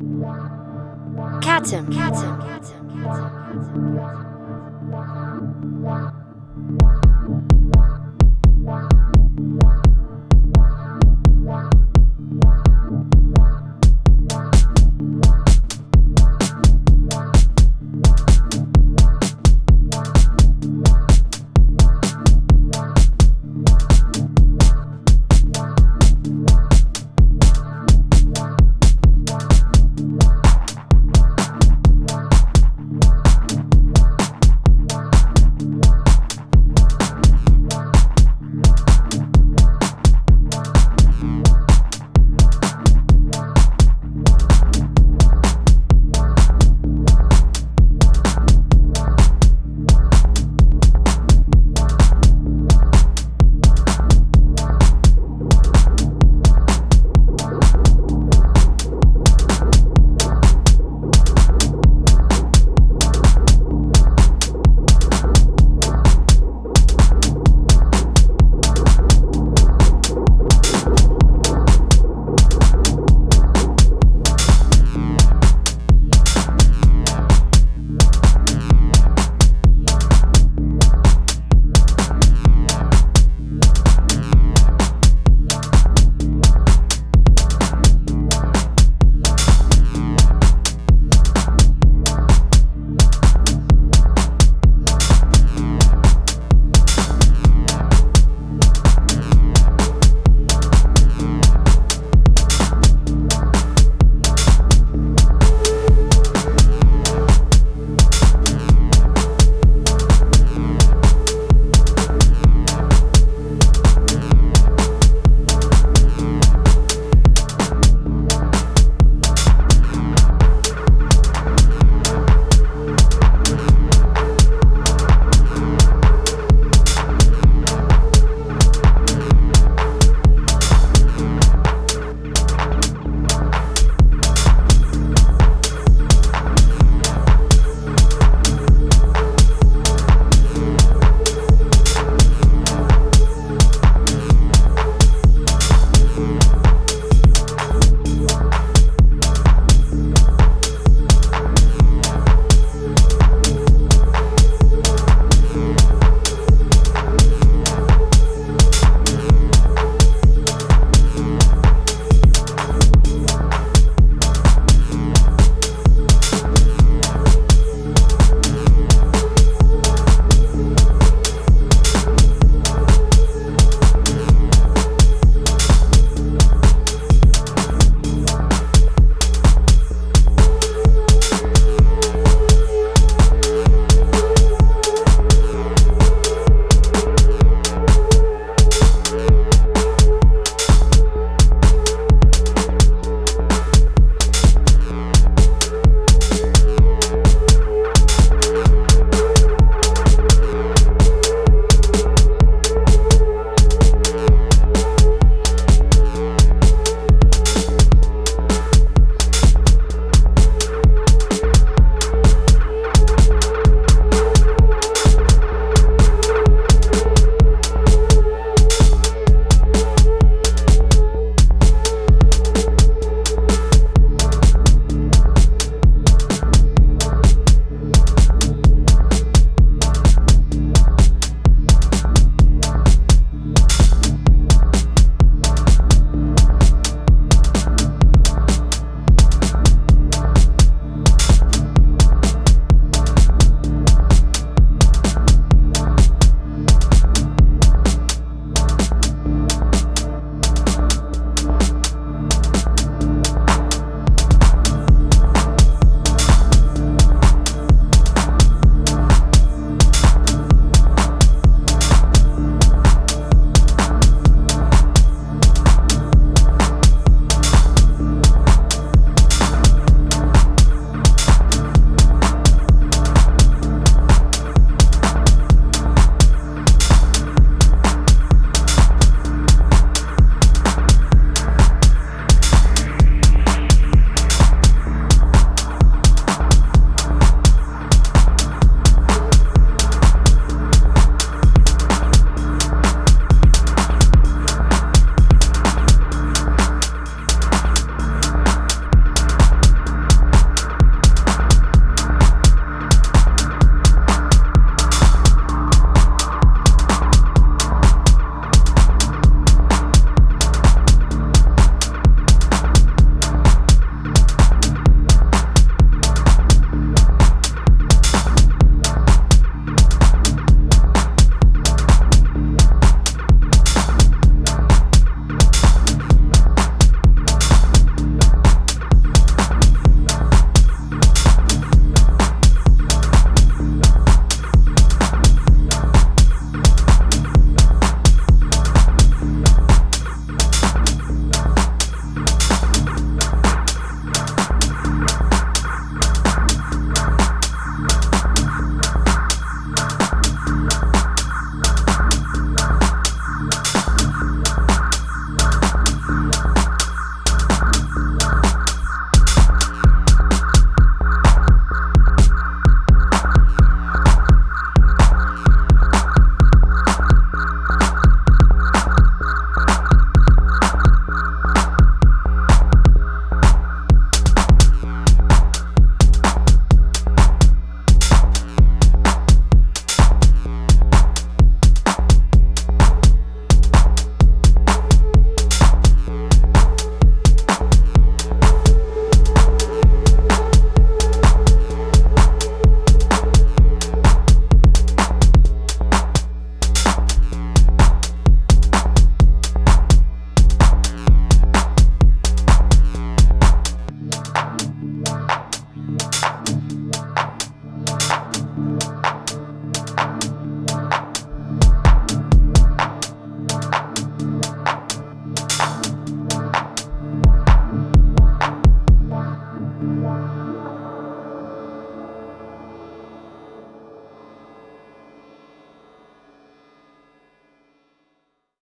Catum. Catum. Catum.